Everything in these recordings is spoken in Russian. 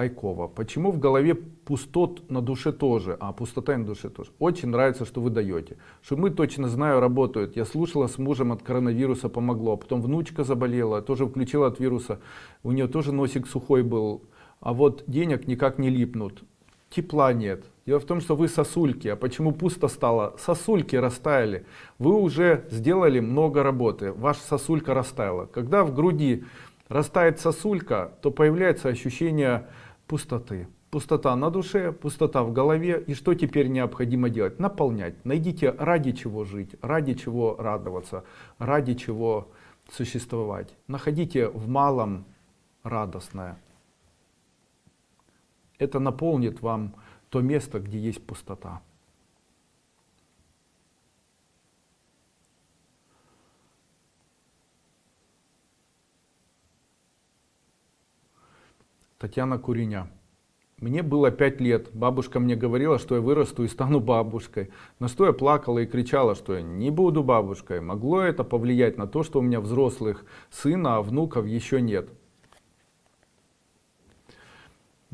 Айкова. Почему в голове пустот на душе тоже, а пустота на душе тоже? Очень нравится, что вы даете. Мы точно знаю, работают. Я слушала с мужем от коронавируса помогло. Потом внучка заболела, тоже включила от вируса. У нее тоже носик сухой был. А вот денег никак не липнут. Тепла нет. Дело в том, что вы сосульки. А почему пусто стало? Сосульки растаяли. Вы уже сделали много работы. Ваша сосулька растаяла. Когда в груди растает сосулька, то появляется ощущение пустоты. Пустота на душе, пустота в голове. И что теперь необходимо делать? Наполнять. Найдите ради чего жить, ради чего радоваться, ради чего существовать. Находите в малом радостное. Это наполнит вам то место, где есть пустота. Татьяна Куриня. Мне было пять лет. Бабушка мне говорила, что я вырасту и стану бабушкой. На что я плакала и кричала, что я не буду бабушкой. Могло это повлиять на то, что у меня взрослых сына, а внуков еще нет.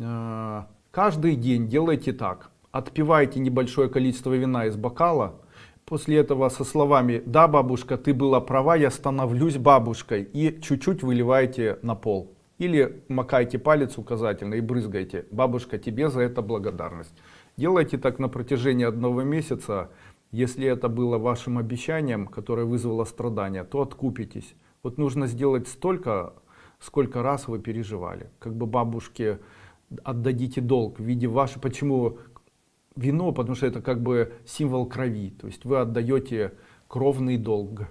А, каждый день делайте так. Отпивайте небольшое количество вина из бокала. После этого со словами «Да, бабушка, ты была права, я становлюсь бабушкой» и чуть-чуть выливайте на пол. Или макайте палец указательный и брызгайте. Бабушка, тебе за это благодарность. Делайте так на протяжении одного месяца. Если это было вашим обещанием, которое вызвало страдания, то откупитесь. Вот нужно сделать столько, сколько раз вы переживали. Как бы бабушке отдадите долг в виде вашей... Почему вино? Потому что это как бы символ крови. То есть вы отдаете кровный долг.